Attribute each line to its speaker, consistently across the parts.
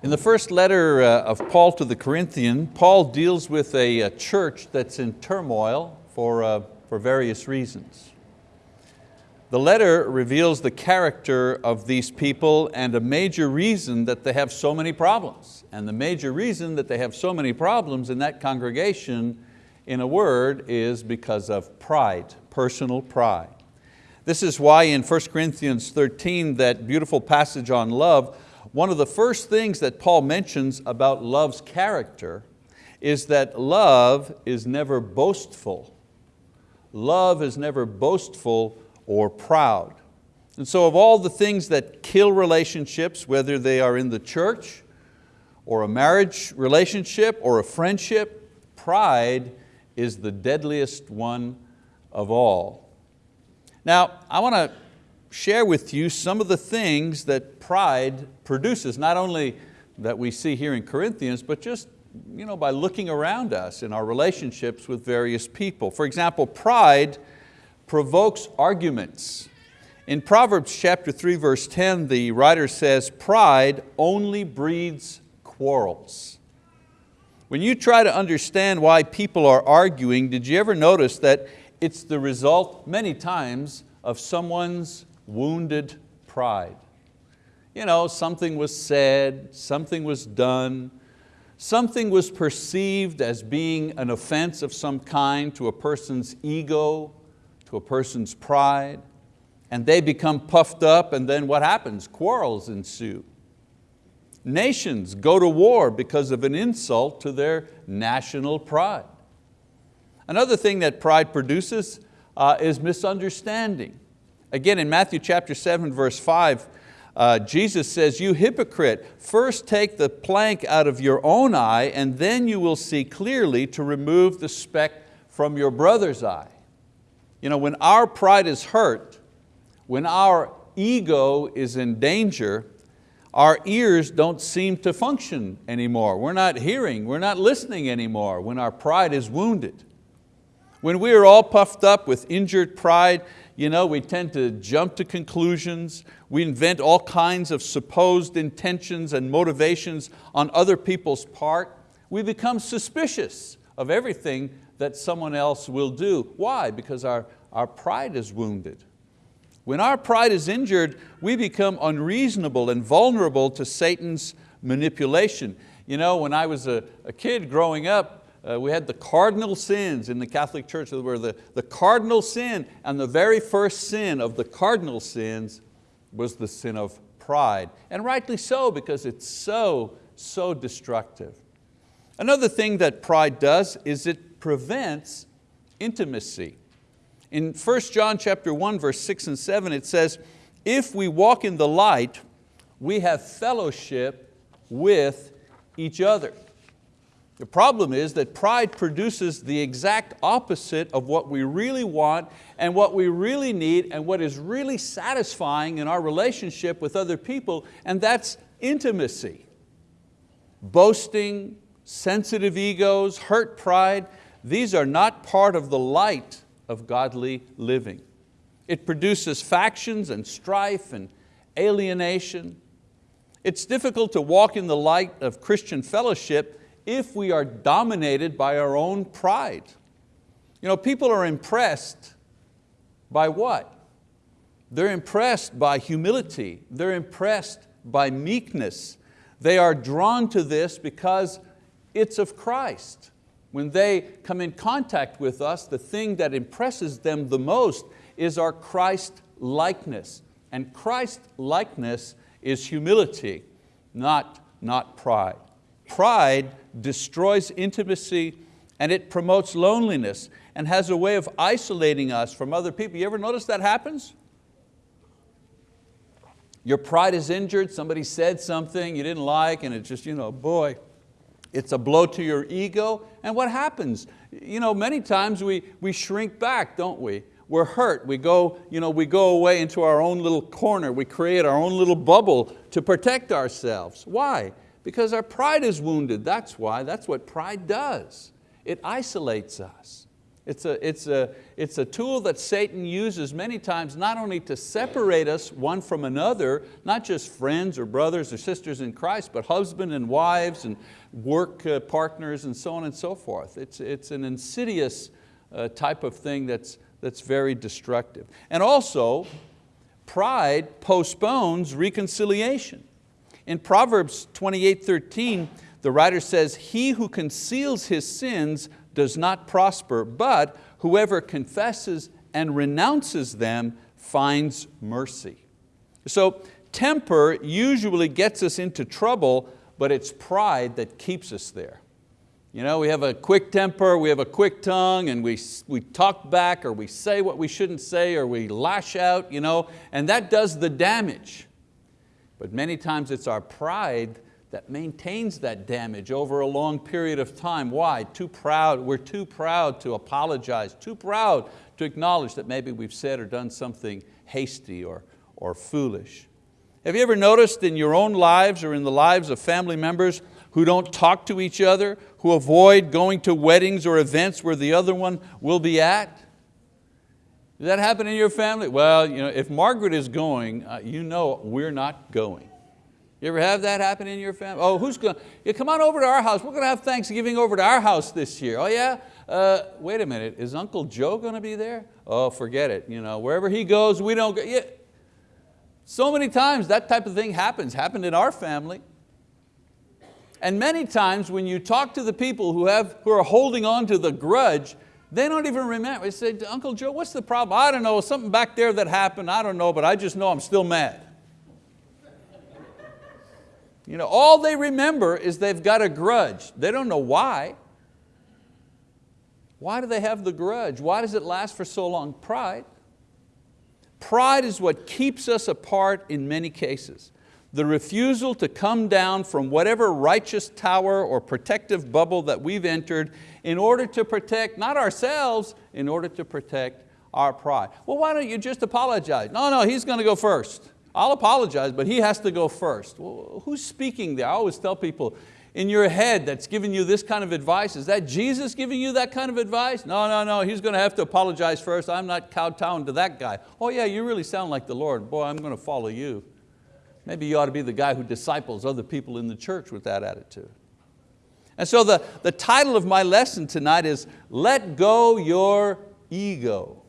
Speaker 1: In the first letter uh, of Paul to the Corinthian, Paul deals with a, church that's in turmoil for, uh, for various reasons. The letter reveals the character of these people and a major reason that they have so many problems. And the major reason that they have so many problems in that congregation, in a word, is because of pride, personal pride. This is why in 1 Corinthians 13, that beautiful passage on love, one of the first things that Paul mentions about love's character is that love is never boastful. Love is never boastful or proud. And so of all the things that kill relationships, whether they are in the church or a marriage relationship or a friendship, pride is the deadliest one of all. Now, I want to share with you some of the things that pride produces, not only that we see here in Corinthians, but just you know, by looking around us in our relationships with various people. For example, pride provokes arguments. In Proverbs chapter 3 verse 10, the writer says, pride only breeds quarrels. When you try to understand why people are arguing, did you ever notice that it's the result many times of someone's wounded pride. You know, something was said, something was done, something was perceived as being an offense of some kind to a person's ego, to a person's pride, and they become puffed up and then what happens? Quarrels ensue. Nations go to war because of an insult to their national pride. Another thing that pride produces uh, is misunderstanding. Again, in Matthew chapter 7, verse 5, uh, Jesus says, you hypocrite, first take the plank out of your own eye and then you will see clearly to remove the speck from your brother's eye. You know, when our pride is hurt, when our ego is in danger, our ears don't seem to function anymore. We're not hearing, we're not listening anymore when our pride is wounded. When we are all puffed up with injured pride, you know, we tend to jump to conclusions. We invent all kinds of supposed intentions and motivations on other people's part. We become suspicious of everything that someone else will do. Why? Because our, our pride is wounded. When our pride is injured, we become unreasonable and vulnerable to Satan's manipulation. You know, when I was a, a kid growing up, uh, we had the cardinal sins in the Catholic Church where the, the cardinal sin and the very first sin of the cardinal sins was the sin of pride. And rightly so because it's so, so destructive. Another thing that pride does is it prevents intimacy. In 1 John chapter 1 verse 6 and 7 it says, if we walk in the light, we have fellowship with each other. The problem is that pride produces the exact opposite of what we really want and what we really need and what is really satisfying in our relationship with other people, and that's intimacy. Boasting, sensitive egos, hurt pride, these are not part of the light of godly living. It produces factions and strife and alienation. It's difficult to walk in the light of Christian fellowship if we are dominated by our own pride. You know, people are impressed by what? They're impressed by humility. They're impressed by meekness. They are drawn to this because it's of Christ. When they come in contact with us, the thing that impresses them the most is our Christ likeness. And Christ likeness is humility, not, not pride. Pride destroys intimacy and it promotes loneliness and has a way of isolating us from other people. You ever notice that happens? Your pride is injured, somebody said something you didn't like and it's just, you know, boy, it's a blow to your ego. And what happens? You know, many times we, we shrink back, don't we? We're hurt, we go, you know, we go away into our own little corner, we create our own little bubble to protect ourselves. Why? Because our pride is wounded, that's why, that's what pride does. It isolates us. It's a, it's, a, it's a tool that Satan uses many times not only to separate us one from another, not just friends or brothers or sisters in Christ, but husband and wives and work uh, partners and so on and so forth. It's, it's an insidious uh, type of thing that's, that's very destructive. And also, pride postpones reconciliation. In Proverbs 28, 13, the writer says, he who conceals his sins does not prosper, but whoever confesses and renounces them finds mercy. So temper usually gets us into trouble, but it's pride that keeps us there. You know, we have a quick temper, we have a quick tongue, and we, we talk back, or we say what we shouldn't say, or we lash out, you know, and that does the damage. But many times it's our pride that maintains that damage over a long period of time. Why? Too proud, we're too proud to apologize, too proud to acknowledge that maybe we've said or done something hasty or, or foolish. Have you ever noticed in your own lives or in the lives of family members who don't talk to each other, who avoid going to weddings or events where the other one will be at? Does that happen in your family? Well, you know, if Margaret is going, uh, you know we're not going. You ever have that happen in your family? Oh, who's going? Yeah, come on over to our house. We're going to have Thanksgiving over to our house this year. Oh yeah? Uh, wait a minute, is Uncle Joe going to be there? Oh, forget it. You know, wherever he goes, we don't go. Yeah. So many times that type of thing happens, happened in our family. And many times when you talk to the people who, have, who are holding on to the grudge, they don't even remember. They say, Uncle Joe, what's the problem? I don't know, something back there that happened, I don't know, but I just know I'm still mad. You know, all they remember is they've got a grudge. They don't know why. Why do they have the grudge? Why does it last for so long? Pride. Pride is what keeps us apart in many cases. The refusal to come down from whatever righteous tower or protective bubble that we've entered in order to protect, not ourselves, in order to protect our pride. Well, why don't you just apologize? No, no, he's going to go first. I'll apologize, but he has to go first. Well, who's speaking there? I always tell people, in your head that's giving you this kind of advice, is that Jesus giving you that kind of advice? No, no, no, he's going to have to apologize first. I'm not kowtowing to that guy. Oh yeah, you really sound like the Lord. Boy, I'm going to follow you. Maybe you ought to be the guy who disciples other people in the church with that attitude. And so the, the title of my lesson tonight is Let Go Your Ego.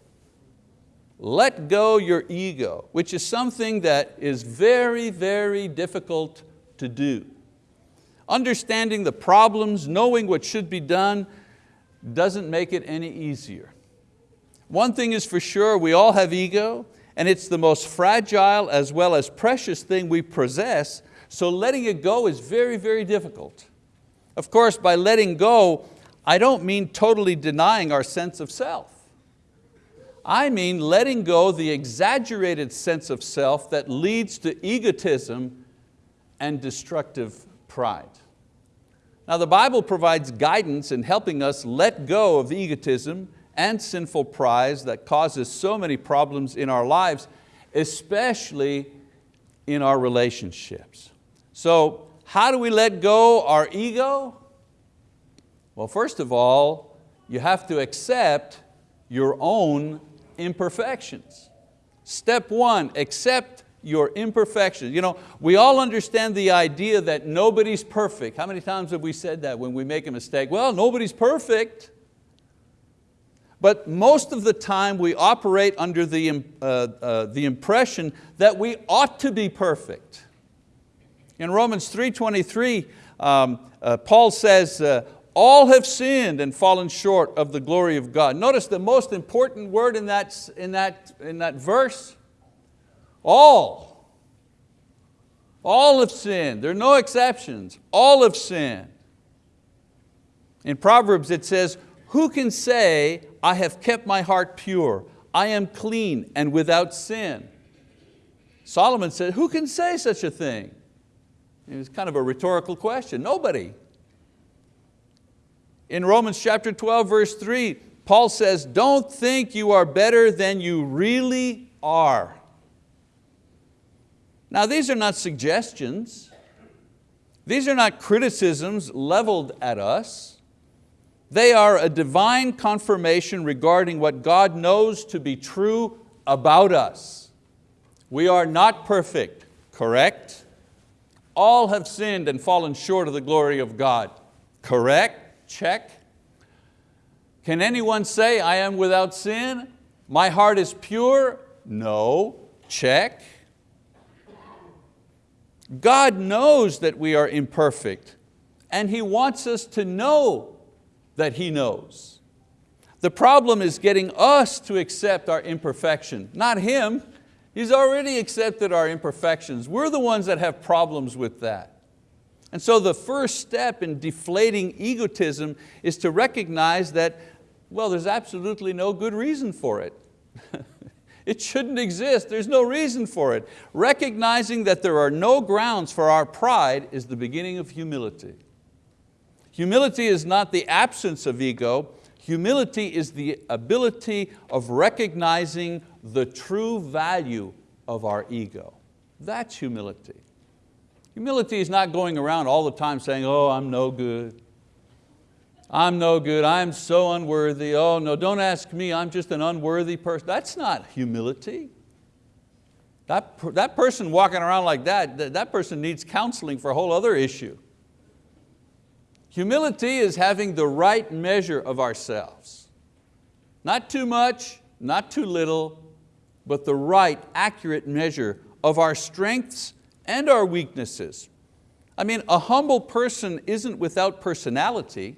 Speaker 1: Let go your ego, which is something that is very, very difficult to do. Understanding the problems, knowing what should be done, doesn't make it any easier. One thing is for sure, we all have ego, and it's the most fragile as well as precious thing we possess, so letting it go is very, very difficult. Of course, by letting go, I don't mean totally denying our sense of self. I mean letting go the exaggerated sense of self that leads to egotism and destructive pride. Now the Bible provides guidance in helping us let go of egotism and sinful pride that causes so many problems in our lives, especially in our relationships. So how do we let go our ego? Well, first of all, you have to accept your own imperfections. Step one, accept your imperfections. You know, we all understand the idea that nobody's perfect. How many times have we said that when we make a mistake? Well, nobody's perfect. But most of the time we operate under the, uh, uh, the impression that we ought to be perfect. In Romans 3.23, um, uh, Paul says, uh, all have sinned and fallen short of the glory of God. Notice the most important word in that, in that, in that verse, all. All have sinned, there are no exceptions, all have sinned. In Proverbs it says, who can say, I have kept my heart pure, I am clean and without sin? Solomon said, who can say such a thing? It was kind of a rhetorical question, nobody. In Romans chapter 12, verse 3, Paul says, don't think you are better than you really are. Now these are not suggestions. These are not criticisms leveled at us. They are a divine confirmation regarding what God knows to be true about us. We are not perfect, correct? All have sinned and fallen short of the glory of God, correct? Check. Can anyone say, I am without sin? My heart is pure? No, check. God knows that we are imperfect and He wants us to know that He knows. The problem is getting us to accept our imperfection, not Him. He's already accepted our imperfections. We're the ones that have problems with that. And so the first step in deflating egotism is to recognize that, well, there's absolutely no good reason for it. it shouldn't exist, there's no reason for it. Recognizing that there are no grounds for our pride is the beginning of humility. Humility is not the absence of ego, humility is the ability of recognizing the true value of our ego. That's humility. Humility is not going around all the time saying, oh, I'm no good. I'm no good, I'm so unworthy. Oh no, don't ask me, I'm just an unworthy person. That's not humility. That, that person walking around like that, that, that person needs counseling for a whole other issue. Humility is having the right measure of ourselves. Not too much, not too little, but the right, accurate measure of our strengths and our weaknesses. I mean, a humble person isn't without personality.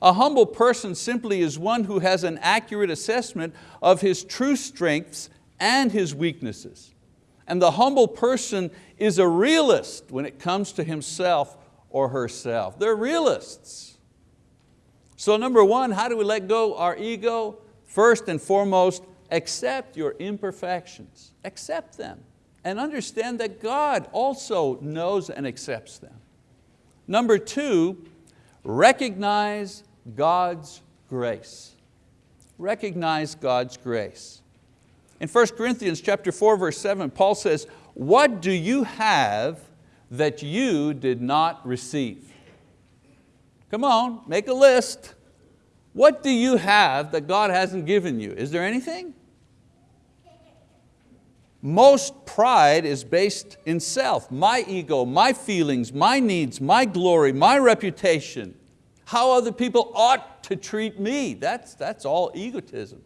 Speaker 1: A humble person simply is one who has an accurate assessment of his true strengths and his weaknesses. And the humble person is a realist when it comes to himself or herself. They're realists. So number one, how do we let go our ego? First and foremost, accept your imperfections. Accept them and understand that God also knows and accepts them. Number two, recognize God's grace. Recognize God's grace. In 1 Corinthians chapter 4, verse 7, Paul says, what do you have that you did not receive. Come on, make a list. What do you have that God hasn't given you? Is there anything? Most pride is based in self, my ego, my feelings, my needs, my glory, my reputation, how other people ought to treat me. That's, that's all egotism.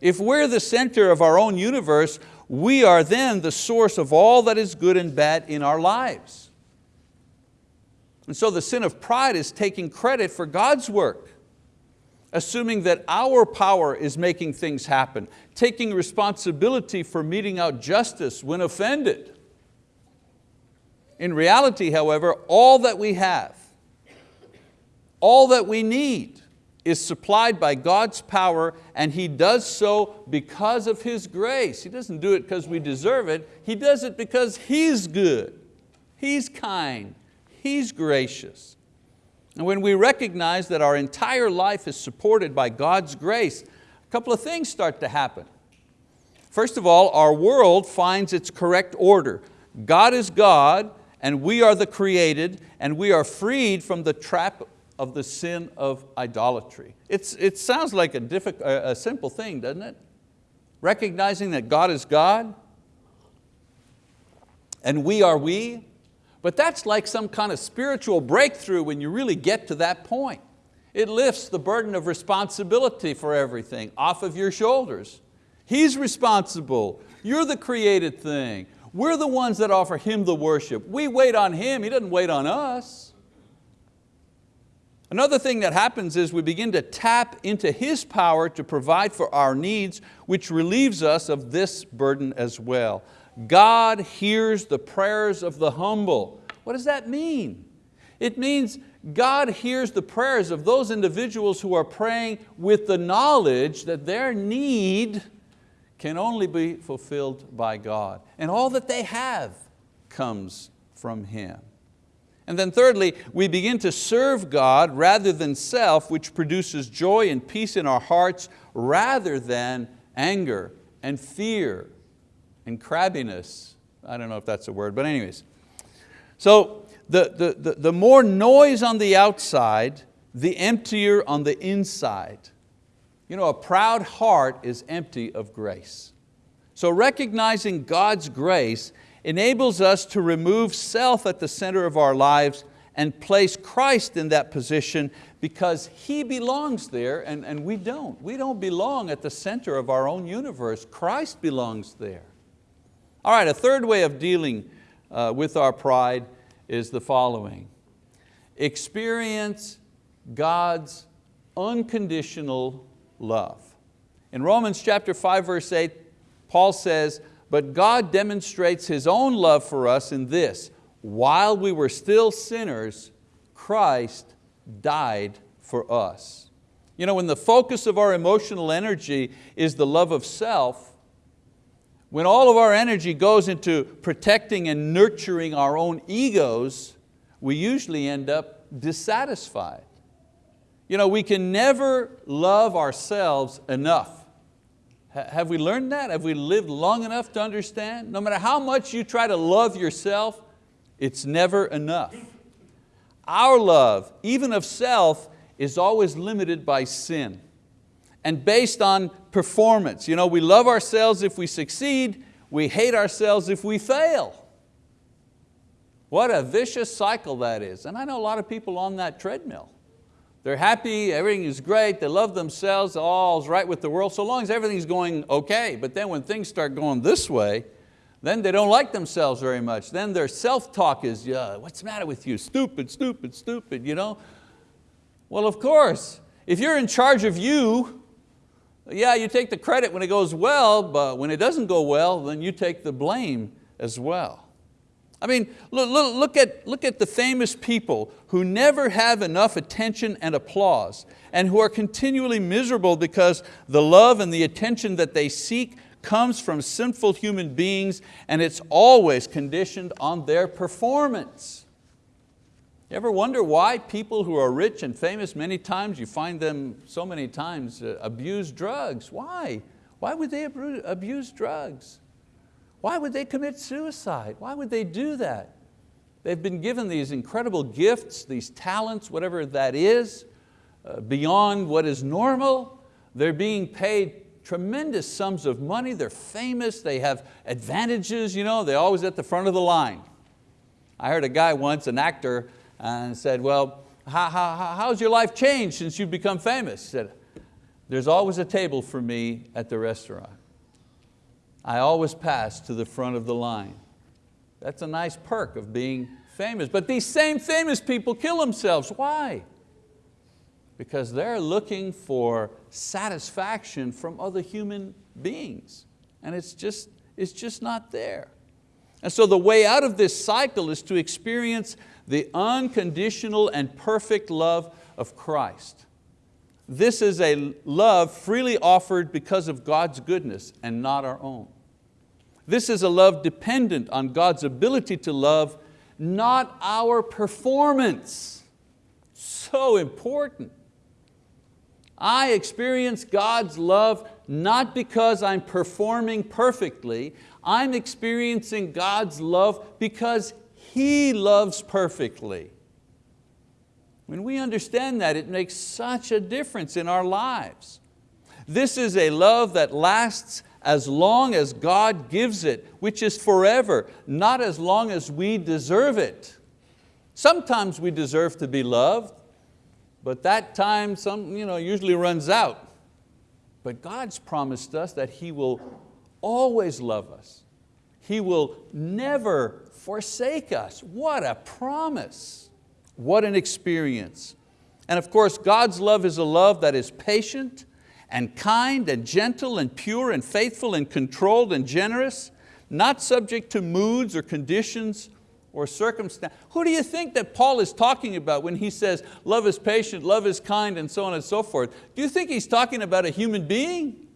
Speaker 1: If we're the center of our own universe, we are then the source of all that is good and bad in our lives. And so the sin of pride is taking credit for God's work, assuming that our power is making things happen, taking responsibility for meting out justice when offended. In reality, however, all that we have, all that we need is supplied by God's power and He does so because of His grace. He doesn't do it because we deserve it, He does it because He's good, He's kind, He's gracious. And when we recognize that our entire life is supported by God's grace, a couple of things start to happen. First of all, our world finds its correct order. God is God and we are the created and we are freed from the trap of the sin of idolatry. It's, it sounds like a, a simple thing, doesn't it? Recognizing that God is God and we are we, but that's like some kind of spiritual breakthrough when you really get to that point. It lifts the burden of responsibility for everything off of your shoulders. He's responsible, you're the created thing. We're the ones that offer Him the worship. We wait on Him, He doesn't wait on us. Another thing that happens is we begin to tap into His power to provide for our needs, which relieves us of this burden as well. God hears the prayers of the humble. What does that mean? It means God hears the prayers of those individuals who are praying with the knowledge that their need can only be fulfilled by God. And all that they have comes from Him. And then thirdly, we begin to serve God rather than self, which produces joy and peace in our hearts rather than anger and fear and crabbiness. I don't know if that's a word, but anyways. So the, the, the, the more noise on the outside the emptier on the inside. You know, a proud heart is empty of grace. So recognizing God's grace enables us to remove self at the center of our lives and place Christ in that position because He belongs there and, and we don't. We don't belong at the center of our own universe. Christ belongs there. All right, a third way of dealing uh, with our pride is the following. Experience God's unconditional love. In Romans chapter 5 verse 8, Paul says, but God demonstrates His own love for us in this, while we were still sinners, Christ died for us. You know, when the focus of our emotional energy is the love of self, when all of our energy goes into protecting and nurturing our own egos, we usually end up dissatisfied. You know, we can never love ourselves enough. Have we learned that? Have we lived long enough to understand? No matter how much you try to love yourself, it's never enough. Our love, even of self, is always limited by sin and based on performance. You know, we love ourselves if we succeed, we hate ourselves if we fail. What a vicious cycle that is. And I know a lot of people on that treadmill. They're happy, everything is great, they love themselves, all's right with the world, so long as everything's going okay. But then when things start going this way, then they don't like themselves very much. Then their self-talk is, yeah, what's the matter with you? Stupid, stupid, stupid, you know? Well, of course, if you're in charge of you, yeah, you take the credit when it goes well, but when it doesn't go well, then you take the blame as well. I mean, look, look, at, look at the famous people who never have enough attention and applause and who are continually miserable because the love and the attention that they seek comes from sinful human beings and it's always conditioned on their performance. You ever wonder why people who are rich and famous many times, you find them so many times uh, abuse drugs? Why? Why would they abuse drugs? Why would they commit suicide? Why would they do that? They've been given these incredible gifts, these talents, whatever that is, uh, beyond what is normal. They're being paid tremendous sums of money, they're famous, they have advantages, you know, they're always at the front of the line. I heard a guy once, an actor, and said, well, how, how, how's your life changed since you've become famous? He said, there's always a table for me at the restaurant. I always pass to the front of the line. That's a nice perk of being famous. But these same famous people kill themselves. Why? because they're looking for satisfaction from other human beings. And it's just, it's just not there. And so the way out of this cycle is to experience the unconditional and perfect love of Christ. This is a love freely offered because of God's goodness and not our own. This is a love dependent on God's ability to love, not our performance. So important. I experience God's love not because I'm performing perfectly, I'm experiencing God's love because He loves perfectly. When we understand that, it makes such a difference in our lives. This is a love that lasts as long as God gives it, which is forever, not as long as we deserve it. Sometimes we deserve to be loved, but that time some, you know, usually runs out. But God's promised us that He will always love us. He will never forsake us. What a promise. What an experience. And of course, God's love is a love that is patient and kind and gentle and pure and faithful and controlled and generous, not subject to moods or conditions or circumstance. Who do you think that Paul is talking about when he says love is patient, love is kind, and so on and so forth? Do you think he's talking about a human being?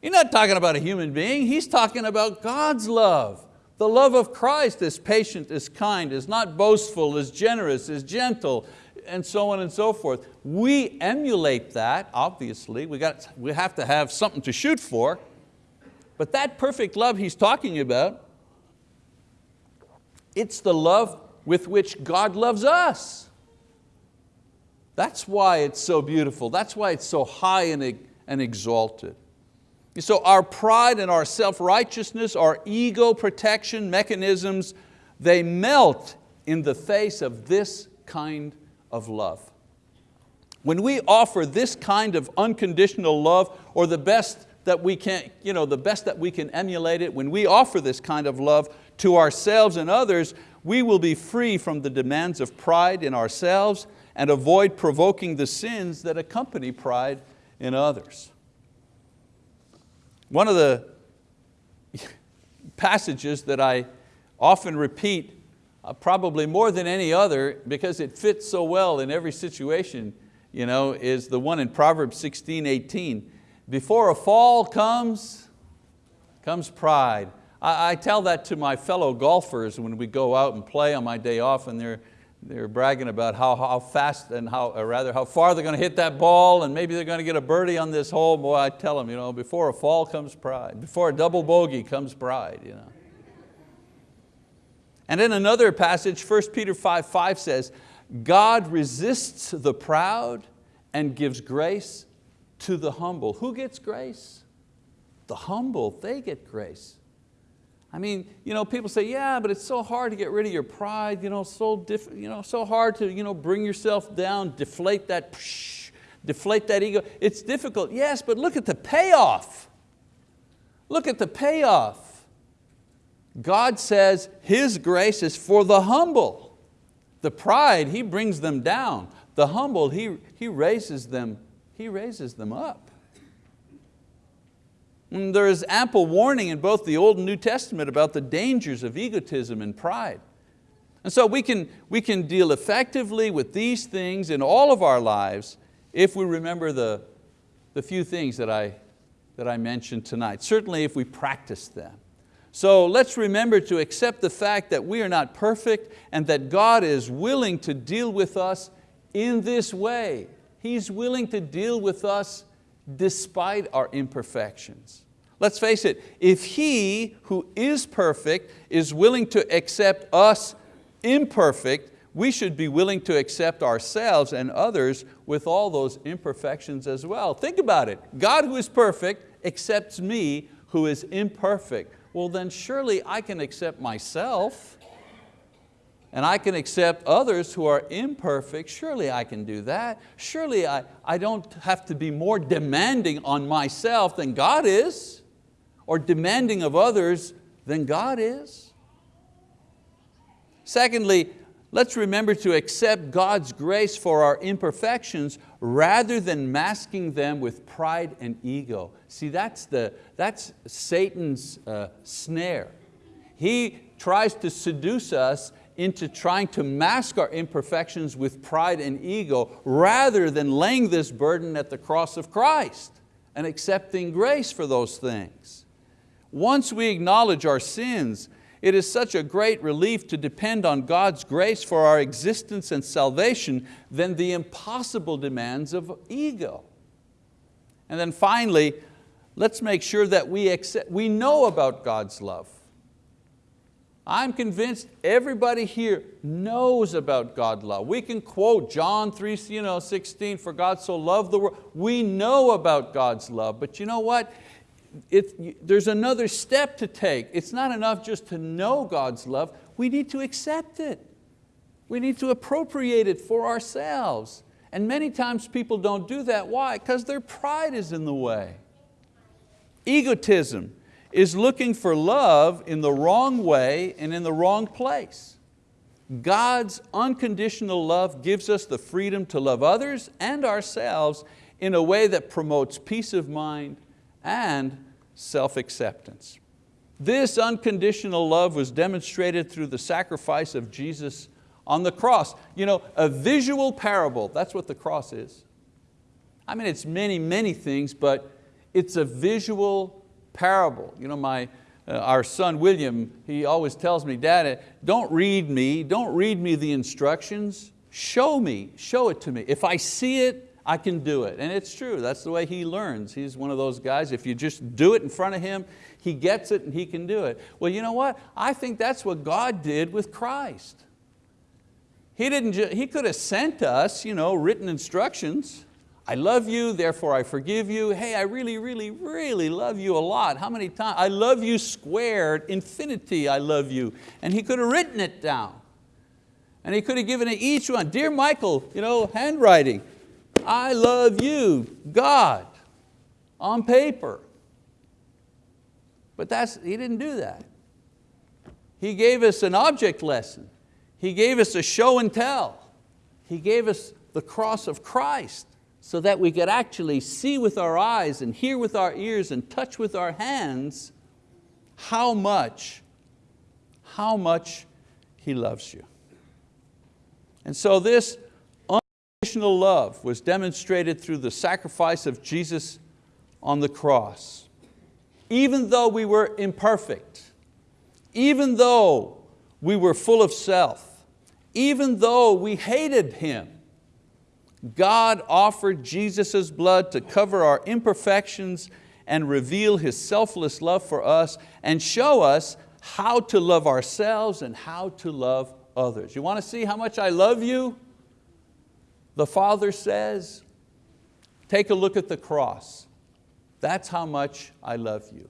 Speaker 1: He's not talking about a human being, he's talking about God's love. The love of Christ is patient, is kind, is not boastful, is generous, is gentle, and so on and so forth. We emulate that, obviously. We, got, we have to have something to shoot for. But that perfect love he's talking about it's the love with which God loves us. That's why it's so beautiful. That's why it's so high and, and exalted. So our pride and our self-righteousness, our ego protection mechanisms, they melt in the face of this kind of love. When we offer this kind of unconditional love or the best that we can, you know, the best that we can emulate it, when we offer this kind of love to ourselves and others, we will be free from the demands of pride in ourselves and avoid provoking the sins that accompany pride in others. One of the passages that I often repeat, uh, probably more than any other, because it fits so well in every situation, you know, is the one in Proverbs 16, 18. Before a fall comes, comes pride. I, I tell that to my fellow golfers when we go out and play on my day off and they're, they're bragging about how, how fast and how, or rather how far they're going to hit that ball and maybe they're going to get a birdie on this hole. Boy, I tell them, you know, before a fall comes pride. Before a double bogey comes pride. You know. And in another passage, 1 Peter 5, 5 says, God resists the proud and gives grace to the humble. Who gets grace? The humble, they get grace. I mean, you know, people say, yeah, but it's so hard to get rid of your pride, you know, so, diff, you know, so hard to you know, bring yourself down, deflate that, psh, deflate that ego. It's difficult, yes, but look at the payoff. Look at the payoff. God says His grace is for the humble. The pride, He brings them down. The humble, He, he, raises, them, he raises them up. There is ample warning in both the Old and New Testament about the dangers of egotism and pride. And so we can, we can deal effectively with these things in all of our lives if we remember the, the few things that I, that I mentioned tonight, certainly if we practice them. So let's remember to accept the fact that we are not perfect and that God is willing to deal with us in this way. He's willing to deal with us despite our imperfections. Let's face it, if He who is perfect is willing to accept us imperfect, we should be willing to accept ourselves and others with all those imperfections as well. Think about it, God who is perfect accepts me who is imperfect well then surely I can accept myself and I can accept others who are imperfect, surely I can do that. Surely I, I don't have to be more demanding on myself than God is, or demanding of others than God is. Secondly, let's remember to accept God's grace for our imperfections rather than masking them with pride and ego. See, that's, the, that's Satan's uh, snare. He tries to seduce us into trying to mask our imperfections with pride and ego rather than laying this burden at the cross of Christ and accepting grace for those things. Once we acknowledge our sins it is such a great relief to depend on God's grace for our existence and salvation than the impossible demands of ego. And then finally, let's make sure that we, accept, we know about God's love. I'm convinced everybody here knows about God's love. We can quote John 3, you know, 16, for God so loved the world. We know about God's love, but you know what? it, there's another step to take. It's not enough just to know God's love, we need to accept it. We need to appropriate it for ourselves. And many times people don't do that. Why? Because their pride is in the way. Egotism is looking for love in the wrong way and in the wrong place. God's unconditional love gives us the freedom to love others and ourselves in a way that promotes peace of mind and self-acceptance. This unconditional love was demonstrated through the sacrifice of Jesus on the cross. You know, a visual parable, that's what the cross is. I mean, it's many, many things, but it's a visual parable. You know, my, uh, our son William, he always tells me, Dad, don't read me, don't read me the instructions, show me, show it to me. If I see it, I can do it. And it's true, that's the way he learns. He's one of those guys, if you just do it in front of him, he gets it and he can do it. Well, you know what? I think that's what God did with Christ. He, didn't he could have sent us you know, written instructions. I love you, therefore I forgive you. Hey, I really, really, really love you a lot. How many times? I love you squared, infinity I love you. And he could have written it down. And he could have given it each one. Dear Michael, you know, handwriting. I love you, God, on paper. But that's, he didn't do that. He gave us an object lesson. He gave us a show and tell. He gave us the cross of Christ so that we could actually see with our eyes and hear with our ears and touch with our hands how much, how much He loves you. And so this unconditional love was demonstrated through the sacrifice of Jesus on the cross. Even though we were imperfect, even though we were full of self, even though we hated Him, God offered Jesus' blood to cover our imperfections and reveal His selfless love for us and show us how to love ourselves and how to love others. You want to see how much I love you? The Father says, take a look at the cross. That's how much I love you.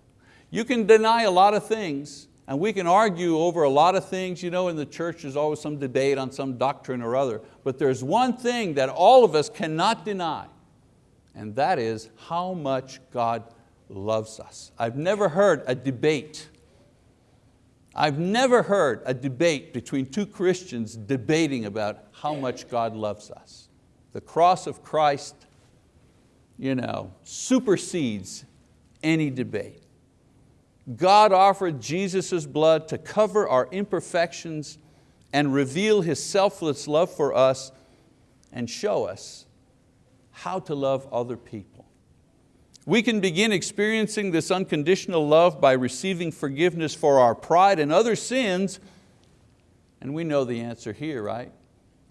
Speaker 1: You can deny a lot of things, and we can argue over a lot of things. You know, in the church there's always some debate on some doctrine or other. But there's one thing that all of us cannot deny, and that is how much God loves us. I've never heard a debate I've never heard a debate between two Christians debating about how much God loves us. The cross of Christ you know, supersedes any debate. God offered Jesus' blood to cover our imperfections and reveal His selfless love for us and show us how to love other people. We can begin experiencing this unconditional love by receiving forgiveness for our pride and other sins, and we know the answer here, right?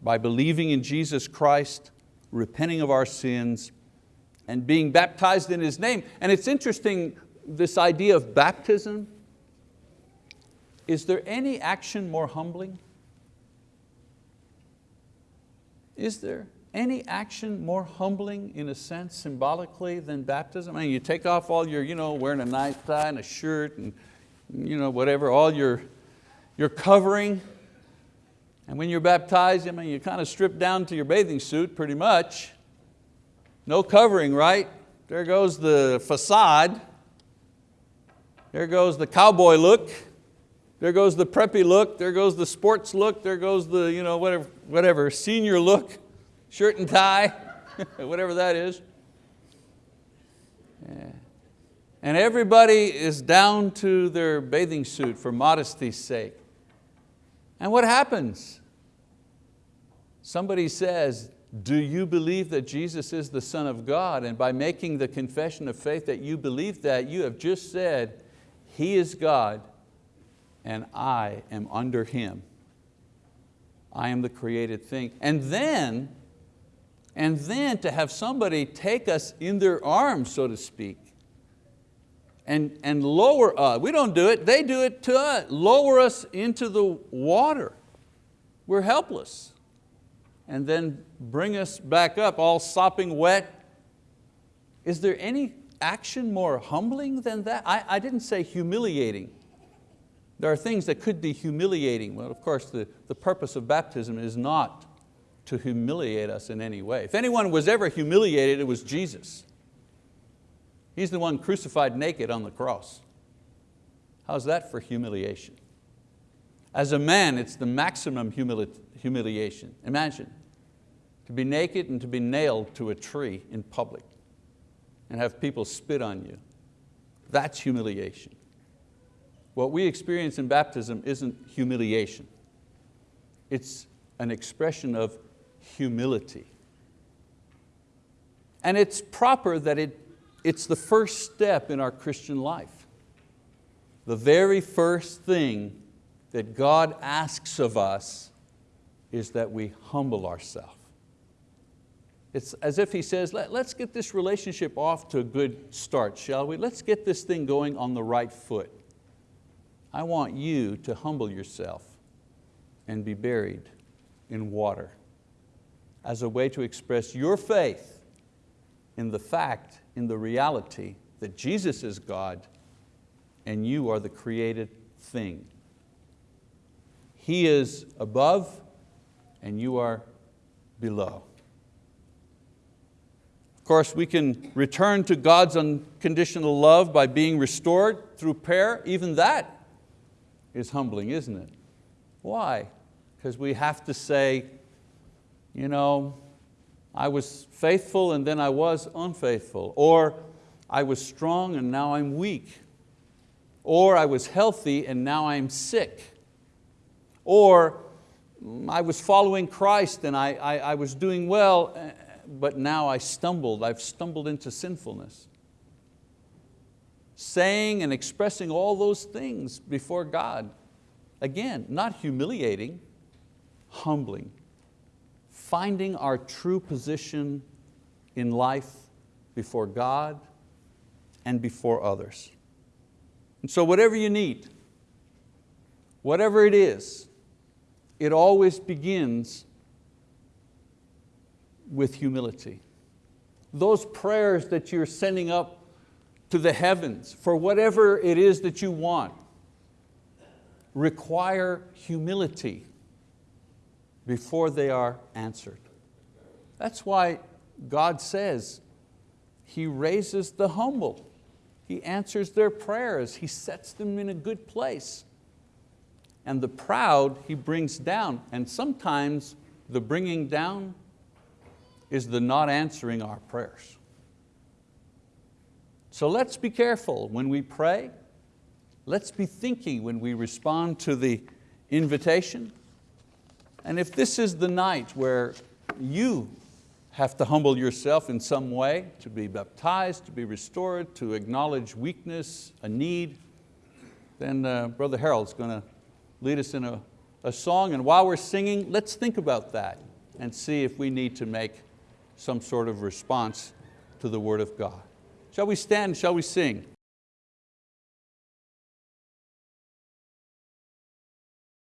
Speaker 1: By believing in Jesus Christ, repenting of our sins, and being baptized in His name. And it's interesting, this idea of baptism, is there any action more humbling? Is there any action more humbling in a sense symbolically than baptism? I mean, you take off all your, you know, wearing a nice tie and a shirt and you know, whatever, all your, your covering. And when you're baptized, I mean, you kind of strip down to your bathing suit pretty much. No covering, right? There goes the facade. There goes the cowboy look. There goes the preppy look. There goes the sports look. There goes the you know, whatever, whatever senior look, shirt and tie, whatever that is. Yeah. And everybody is down to their bathing suit for modesty's sake. And what happens? Somebody says, do you believe that Jesus is the Son of God? And by making the confession of faith that you believe that, you have just said, He is God and I am under Him. I am the created thing. And then, and then to have somebody take us in their arms, so to speak, and, and lower us. We don't do it, they do it to us. Lower us into the water. We're helpless and then bring us back up all sopping wet. Is there any action more humbling than that? I, I didn't say humiliating. There are things that could be humiliating. Well, of course, the, the purpose of baptism is not to humiliate us in any way. If anyone was ever humiliated, it was Jesus. He's the one crucified naked on the cross. How's that for humiliation? As a man, it's the maximum humility humiliation. Imagine, to be naked and to be nailed to a tree in public and have people spit on you. That's humiliation. What we experience in baptism isn't humiliation. It's an expression of humility. And it's proper that it, it's the first step in our Christian life. The very first thing that God asks of us is that we humble ourselves. It's as if He says, Let, us get this relationship off to a good start, shall we? Let's get this thing going on the right foot. I want you to humble yourself and be buried in water as a way to express your faith in the fact, in the reality that Jesus is God and you are the created thing. He is above and you are below. Of course, we can return to God's unconditional love by being restored through prayer. Even that is humbling, isn't it? Why? Because we have to say, you know, I was faithful and then I was unfaithful. Or I was strong and now I'm weak. Or I was healthy and now I'm sick. Or I was following Christ and I, I, I was doing well but now I stumbled, I've stumbled into sinfulness. Saying and expressing all those things before God. Again, not humiliating, humbling. Finding our true position in life before God and before others. And so whatever you need, whatever it is, it always begins with humility. Those prayers that you're sending up to the heavens for whatever it is that you want require humility before they are answered. That's why God says He raises the humble. He answers their prayers. He sets them in a good place. And the proud He brings down. And sometimes the bringing down is the not answering our prayers. So let's be careful when we pray. Let's be thinking when we respond to the invitation. And if this is the night where you have to humble yourself in some way, to be baptized, to be restored, to acknowledge weakness, a need, then uh, Brother Harold's going to lead us in a, a song. And while we're singing, let's think about that and see if we need to make some sort of response to the word of God. Shall we stand, shall we sing?